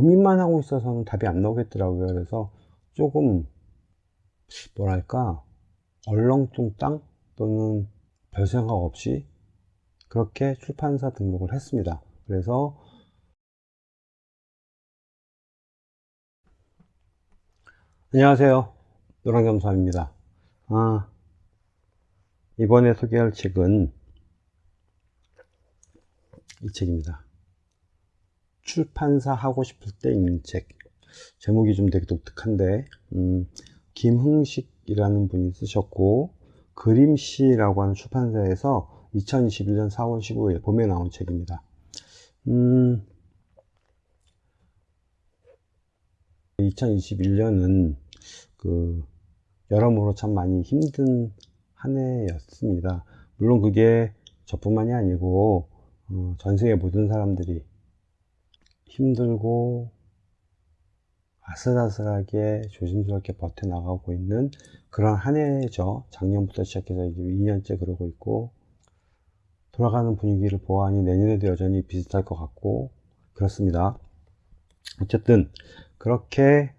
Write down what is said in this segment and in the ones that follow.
고민만 하고 있어서는 답이 안 나오겠더라고요. 그래서 조금 뭐랄까 얼렁뚱땅 또는 별 생각 없이 그렇게 출판사 등록을 했습니다. 그래서 안녕하세요. 노랑겸사입니다. 아, 이번에 소개할 책은 이 책입니다. 출판사 하고 싶을 때 읽는 책. 제목이 좀 되게 독특한데, 음, 김흥식이라는 분이 쓰셨고, 그림씨라고 하는 출판사에서 2021년 4월 15일 봄에 나온 책입니다. 음, 2021년은 그 여러모로 참 많이 힘든 한 해였습니다. 물론 그게 저뿐만이 아니고 어, 전 세계 모든 사람들이 힘들고 아슬아슬하게 조심스럽게 버텨나가고 있는 그런 한 해죠. 작년부터 시작해서 이제 2년째 그러고 있고 돌아가는 분위기를 보아하니 내년에도 여전히 비슷할 것 같고 그렇습니다. 어쨌든 그렇게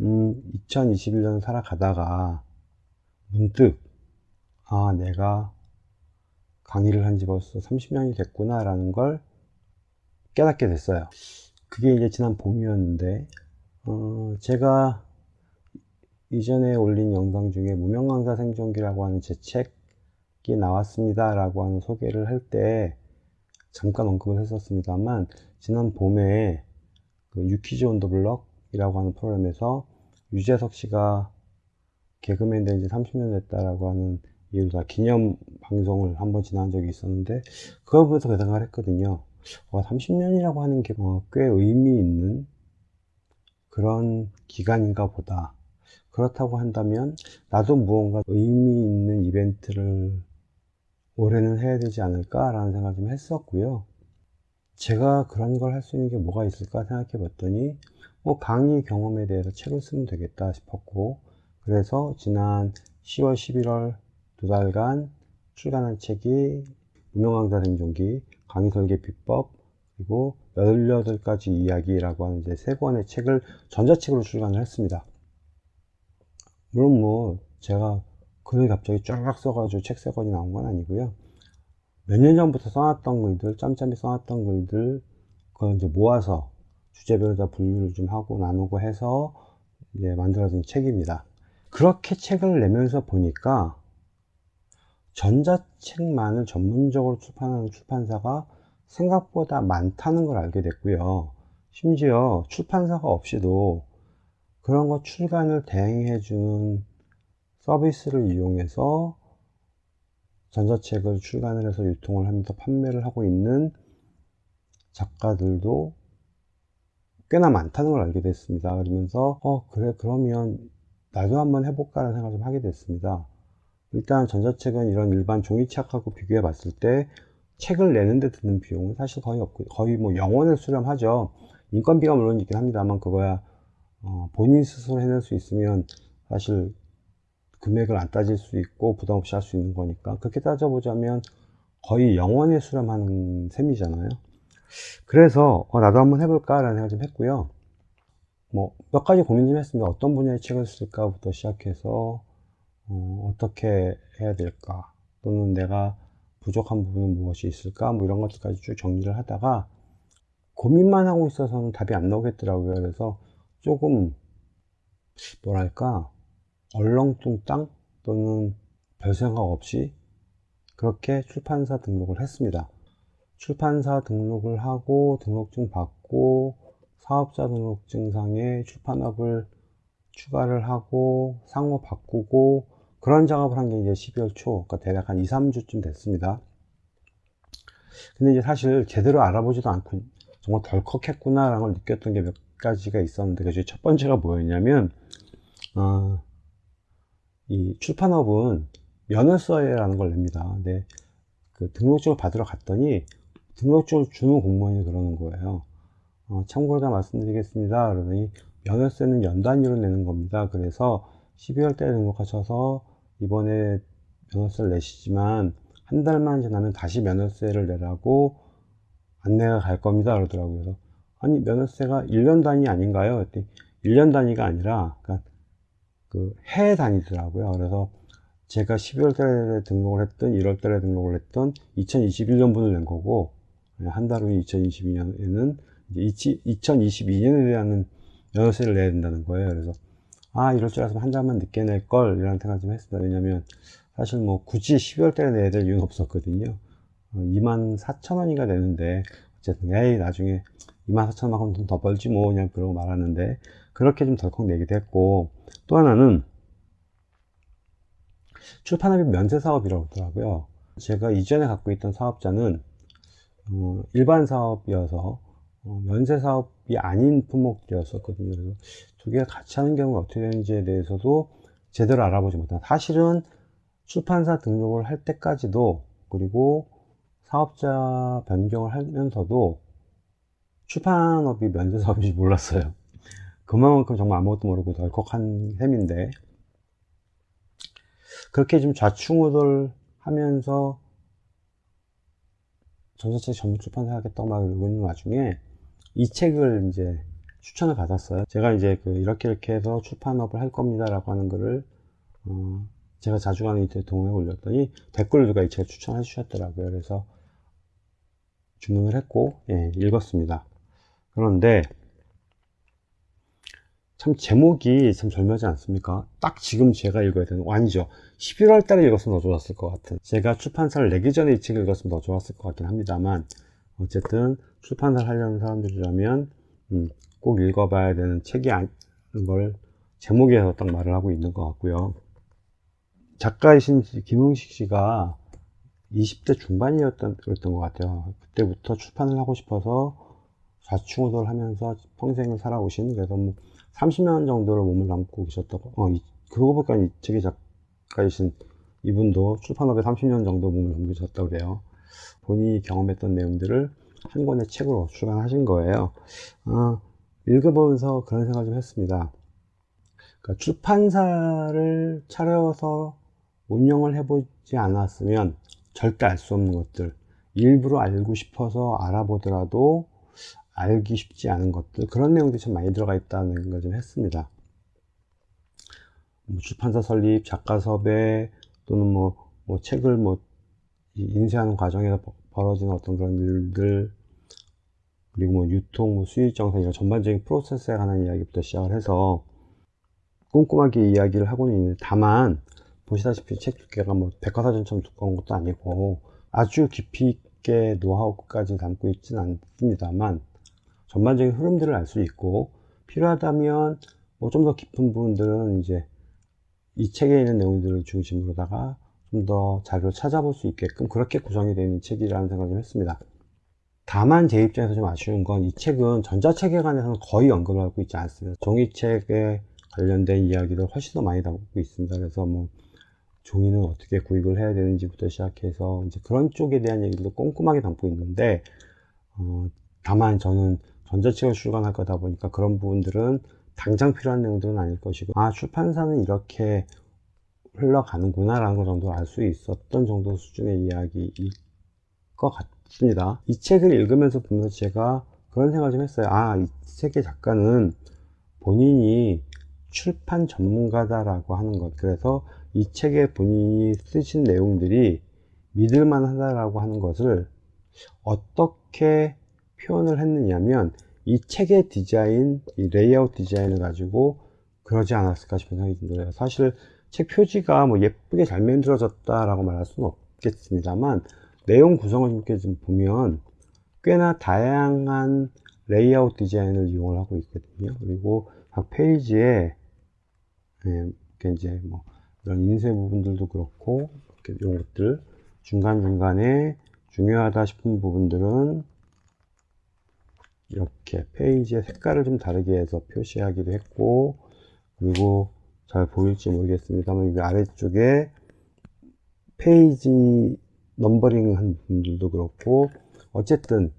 음, 2021년 살아가다가 문득 아 내가 강의를 한 지 벌써 30년이 됐구나 라는 걸 깨닫게 됐어요 그게 이제 지난 봄이었는데 어, 제가 이전에 올린 영상 중에 무명 강사 생존기라고 하는 제 책이 나왔습니다 라고 하는 소개를 할 때 잠깐 언급을 했었습니다만 지난 봄에 그 유키즈 온 더 블럭 이라고 하는 프로그램에서 유재석 씨가 개그맨 된 지 30년 됐다라고 하는 이유로 기념 방송을 한번 지난 적이 있었는데 그걸 보면서 그 생각을 했거든요 어, 30년이라고 하는 게꽤 뭐 의미 있는 그런 기간인가 보다. 그렇다고 한다면 나도 무언가 의미 있는 이벤트를 올해는 해야 되지 않을까 라는 생각을 좀 했었고요. 제가 그런 걸 할 수 있는 게 뭐가 있을까 생각해 봤더니 뭐 강의 경험에 대해서 책을 쓰면 되겠다 싶었고 그래서 지난 10월 11월 두 달간 출간한 책이 무명강사 생존기 강의 설계 비법 그리고 18가지 이야기라고 하는 이제 세 권의 책을 전자책으로 출간을 했습니다. 물론 뭐 제가 글을 갑자기 쫙 써가지고 책 세 권이 나온 건 아니고요. 몇 년 전부터 써놨던 글들, 짬짬이 써놨던 글들, 그걸 이제 모아서 주제별로 다 분류를 좀 하고 나누고 해서 이제 만들어진 책입니다. 그렇게 책을 내면서 보니까 전자책만을 전문적으로 출판하는 출판사가 생각보다 많다는 걸 알게 됐고요. 심지어 출판사가 없이도 그런 거 출간을 대행해 주는 서비스를 이용해서 전자책을 출간을 해서 유통을 하면서 판매를 하고 있는 작가들도 꽤나 많다는 걸 알게 됐습니다. 그러면서 어 그래 그러면 나도 한번 해볼까 라는 생각을 좀 하게 됐습니다. 일단 전자책은 이런 일반 종이책하고 비교해 봤을 때 책을 내는데 드는 비용은 사실 거의 없고 거의 뭐 영원을 수렴하죠. 인건비가 물론 있긴 합니다만 그거야 어, 본인 스스로 해낼 수 있으면 사실 금액을 안 따질 수 있고 부담 없이 할 수 있는 거니까. 그렇게 따져보자면 거의 영원에 수렴하는 셈이잖아요. 그래서 어, 나도 한번 해볼까 라는 생각 좀 했고요. 뭐 몇 가지 고민 좀 했습니다. 어떤 분야의 책을 쓸까 부터 시작해서 어, 떻게 해야 될까? 또는 내가 부족한 부분은 무엇이 있을까? 뭐 이런 것들까지 쭉 정리를 하다가 고민만 하고 있어서는 답이 안 나오겠더라고요. 그래서 조금 뭐랄까? 얼렁뚱땅 또는 별 생각 없이 그렇게 출판사 등록을 했습니다. 출판사 등록을 하고 등록증 받고 사업자 등록증상에 출판업을 추가를 하고 상호 바꾸고 그런 작업을 한 게 이제 12월 초, 그러니까 대략 한 2, 3주쯤 됐습니다. 근데 이제 사실 제대로 알아보지도 않고 정말 덜컥 했구나 라는 걸 느꼈던 게 몇 가지가 있었는데 그 중에 첫 번째가 뭐였냐면 어, 이 출판업은 면허서라는 걸 냅니다. 근데 그 등록증을 받으러 갔더니 등록증을 주는 공무원이 그러는 거예요. 어, 참고로 다 말씀드리겠습니다. 그러더니 면허세는 연 단위로 내는 겁니다. 그래서 12월 달에 등록하셔서 이번에 면허세를 내시지만 한 달만 지나면 다시 면허세를 내라고 안내가 갈 겁니다 그러더라고요 아니 면허세가 1년 단위 아닌가요? 그랬더니 1년 단위가 아니라 그러니까 그해 단위더라고요. 그래서 제가 12월 달에 등록을 했던 1월 달에 등록을 했던 2021년분을 낸 거고 한 달 후인 2022년에는 이제 2022년에 대한 면허세를 내야 된다는 거예요. 그래서 아 이럴 줄 알았으면 한 달만 늦게 낼 걸 이런 생각 좀 했습니다. 왜냐면 사실 뭐 굳이 12월 달에 내야 될 이유는 없었거든요. 2만 4천 원이가 되는데 어쨌든 에이 나중에 2만 4천 원만큼 더 벌지 뭐 그냥 그러고 말았는데 그렇게 좀 덜컥 내기도 했고 또 하나는 출판업이 면세 사업이라고 하더라고요. 제가 이전에 갖고 있던 사업자는 어, 일반 사업이어서 어, 면세 사업이 아닌 품목이었었거든요. 그래서 두 개가 같이 하는 경우가 어떻게 되는지에 대해서도 제대로 알아보지 못한 사실은 출판사 등록을 할 때까지도 그리고 사업자 변경을 하면서도 출판업이 면세 사업인지 몰랐어요. 그만큼 정말 아무것도 모르고 덜컥한 셈인데 그렇게 좀 좌충우돌 하면서 전자책 전문 출판사 하겠다고 막 이러고 있는 와중에 이 책을 이제 추천을 받았어요. 제가 이제 그 이렇게 이렇게 해서 출판업을 할 겁니다 라고 하는 거를 어 제가 자주 가는 인터넷 동호회에 올렸더니 댓글을 누가 이 책을 추천해 주셨더라고요. 그래서 주문을 했고 예, 읽었습니다. 그런데 참 제목이 참 절묘하지 않습니까? 딱 지금 제가 읽어야 되는 아니죠 11월 달에 읽었으면 더 좋았을 것 같은 제가 출판사를 내기 전에 이 책을 읽었으면 더 좋았을 것 같긴 합니다만 어쨌든 출판사를 하려는 사람들이라면 음, 꼭 읽어봐야 되는 책이 아닌 걸 제목에서 딱 말을 하고 있는 것 같고요. 작가이신 김흥식 씨가 20대 중반이었던 그랬던 것 같아요. 그때부터 출판을 하고 싶어서 좌충우돌 하면서 평생을 살아오신 그래서 뭐 30년 정도를 몸을 담고 계셨다고 어, 이, 그러고 보니까 이 책의 작가이신 이분도 출판업에 30년 정도 몸을 담그셨다고 그래요. 본인이 경험했던 내용들을 한 권의 책으로 출간하신 거예요. 어, 읽어보면서 그런 생각을 좀 했습니다. 그러니까 출판사를 차려서 운영을 해보지 않았으면 절대 알 수 없는 것들 일부러 알고 싶어서 알아보더라도 알기 쉽지 않은 것들 그런 내용들이 참 많이 들어가 있다는 걸좀 했습니다. 뭐 출판사 설립, 작가 섭외 또는 뭐, 뭐 책을 뭐 인쇄하는 과정에서 벌어지는 어떤 그런 일들 그리고 뭐 유통, 뭐 수익 정산 이런 전반적인 프로세스에 관한 이야기부터 시작을 해서 꼼꼼하게 이야기를 하고는 있는데 다만 보시다시피 책 두께가 뭐 백과사전처럼 두꺼운 것도 아니고 아주 깊이 있게 노하우까지 담고 있지는 않습니다만 전반적인 흐름들을 알 수 있고 필요하다면 뭐 좀 더 깊은 부분들은 이제 이 책에 있는 내용들을 중심으로다가 좀 더 자료를 찾아볼 수 있게끔 그렇게 구성이 되어 있는 책이라는 생각을 했습니다. 다만 제 입장에서 좀 아쉬운 건 이 책은 전자책에 관해서는 거의 언급을 하고 있지 않습니다. 종이책에 관련된 이야기를 훨씬 더 많이 담고 있습니다. 그래서 뭐 종이는 어떻게 구입을 해야 되는지부터 시작해서 이제 그런 쪽에 대한 얘기도 꼼꼼하게 담고 있는데 어, 다만 저는 전자책을 출간할 거다 보니까 그런 부분들은 당장 필요한 내용들은 아닐 것이고 아 출판사는 이렇게 흘러가는구나 라는 것 정도 알 수 있었던 정도 수준의 이야기일 것 같 습니다. 이 책을 읽으면서 보면서 제가 그런 생각을 좀 했어요. 아 이 책의 작가는 본인이 출판 전문가다라고 하는 것. 그래서 이 책에 본인이 쓰신 내용들이 믿을만 하다라고 하는 것을 어떻게 표현을 했느냐면 이 책의 디자인, 이 레이아웃 디자인을 가지고 그러지 않았을까 싶은 생각이 듭니다. 사실 책 표지가 뭐 예쁘게 잘 만들어졌다라고 말할 수는 없겠습니다만 내용 구성을 이렇게 좀 보면 꽤나 다양한 레이아웃 디자인을 이용을 하고 있거든요. 그리고 각 페이지에 예, 이제 뭐 이런 인쇄 부분들도 그렇고 이런 것들 중간 중간에 중요하다 싶은 부분들은 이렇게 페이지의 색깔을 좀 다르게 해서 표시하기도 했고 그리고 잘 보일지 모르겠습니다만 이 아래쪽에 페이지 넘버링 한 부분들도 그렇고 어쨌든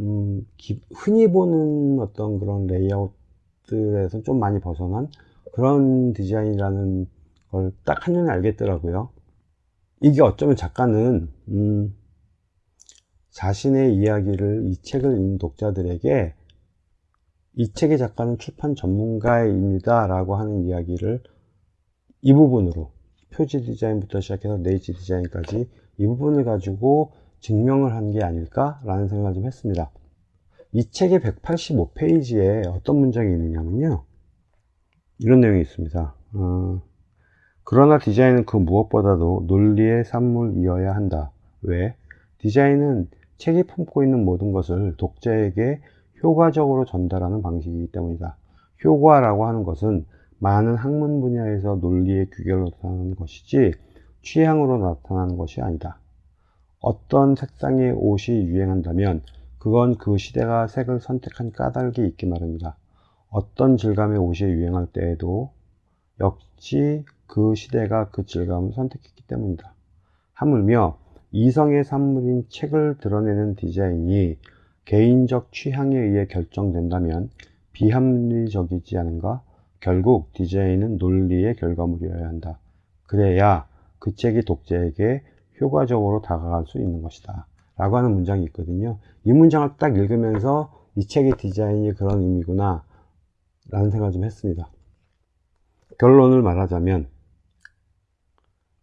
음, 기, 흔히 보는 어떤 그런 레이아웃들에서 좀 많이 벗어난 그런 디자인이라는 걸 딱 한눈에 알겠더라고요. 이게 어쩌면 작가는 음, 자신의 이야기를 이 책을 읽는 독자들에게 이 책의 작가는 출판 전문가입니다 라고 하는 이야기를 이 부분으로 표지 디자인부터 시작해서 네이지 디자인까지 이 부분을 가지고 증명을 한 게 아닐까 라는 생각을 좀 했습니다 이 책의 185페이지에 어떤 문장이 있느냐면요 이런 내용이 있습니다 어, 그러나 디자인은 그 무엇보다도 논리의 산물이어야 한다 왜? 디자인은 책이 품고 있는 모든 것을 독자에게 효과적으로 전달하는 방식이기 때문이다. 효과라고 하는 것은 많은 학문 분야에서 논리의 규결로 나타나는 것이지 취향으로 나타나는 것이 아니다. 어떤 색상의 옷이 유행한다면 그건 그 시대가 색을 선택한 까닭이 있기 마련이다. 어떤 질감의 옷이 유행할 때에도 역시 그 시대가 그 질감을 선택했기 때문이다. 하물며 이성의 산물인 책을 드러내는 디자인이 개인적 취향에 의해 결정된다면 비합리적이지 않은가? 결국 디자인은 논리의 결과물이어야 한다. 그래야 그 책이 독자에게 효과적으로 다가갈 수 있는 것이다. 라고 하는 문장이 있거든요. 이 문장을 딱 읽으면서 이 책의 디자인이 그런 의미구나 라는 생각을 좀 했습니다. 결론을 말하자면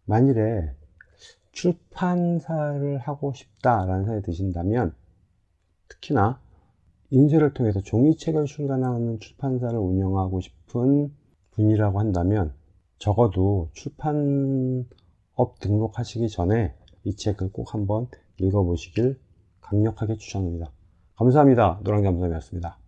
만일에 출판사를 하고 싶다라는 생각이 드신다면 특히나 인쇄를 통해서 종이책을 출간하는 출판사를 운영하고 싶은 분이라고 한다면 적어도 출판 업 등록하시기 전에 이 책을 꼭 한번 읽어보시길 강력하게 추천합니다. 감사합니다. 노랑잠수함이었습니다